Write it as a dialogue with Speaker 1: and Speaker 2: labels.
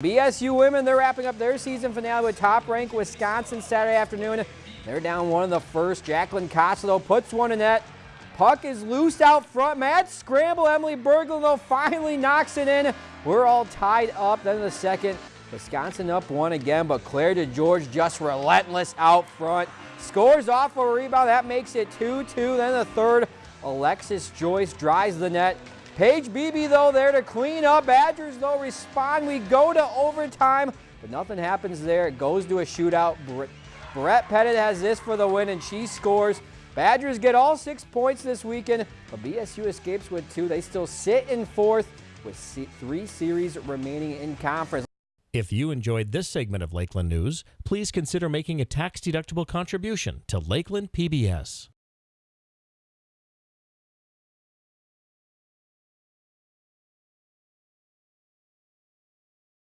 Speaker 1: BSU women, they're wrapping up their season finale with top-ranked Wisconsin Saturday afternoon. They're down one in the first. Jacqueline Costello puts one in net. Puck is loose out front. Mad scramble. Emily Berglund, though, finally knocks it in. We're all tied up. Then in the second, Wisconsin up one again, but Claire DeGeorge just relentless out front. Scores off a rebound. That makes it 2-2. Then the third, Alexis Joyce drives the net. Paige Beebe, though, there to clean up. Badgers, though, respond. We go to overtime, but nothing happens there. It goes to a shootout. Brette Pettet has this for the win, and she scores. Badgers get all six points this weekend, but BSU escapes with two. They still sit in fourth with three series remaining in conference.
Speaker 2: If you enjoyed this segment of Lakeland News, please consider making a tax-deductible contribution to Lakeland PBS.